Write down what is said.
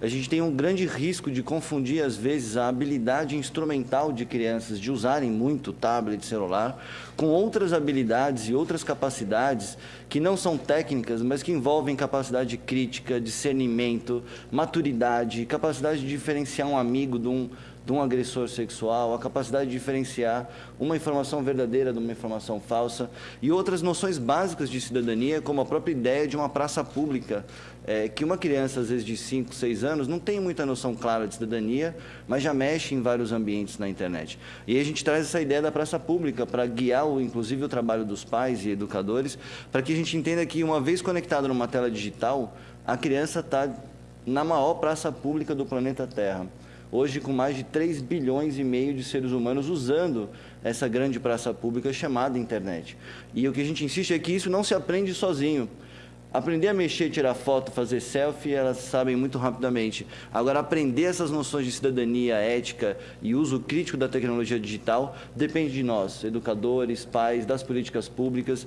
a gente tem um grande risco de confundir, às vezes, a habilidade instrumental de crianças de usarem muito tablet, celular, com outras habilidades e outras capacidades que não são técnicas, mas que envolvem capacidade crítica, discernimento, maturidade, capacidade de diferenciar um amigo de um de um agressor sexual, a capacidade de diferenciar uma informação verdadeira de uma informação falsa e outras noções básicas de cidadania, como a própria ideia de uma praça pública, é, que uma criança, às vezes de 5, 6 anos, não tem muita noção clara de cidadania, mas já mexe em vários ambientes na internet. E a gente traz essa ideia da praça pública para guiar, inclusive, o trabalho dos pais e educadores, para que a gente entenda que, uma vez conectado numa tela digital, a criança está na maior praça pública do planeta Terra hoje com mais de 3 bilhões e meio de seres humanos usando essa grande praça pública chamada internet. E o que a gente insiste é que isso não se aprende sozinho. Aprender a mexer, tirar foto, fazer selfie, elas sabem muito rapidamente. Agora, aprender essas noções de cidadania, ética e uso crítico da tecnologia digital depende de nós, educadores, pais, das políticas públicas.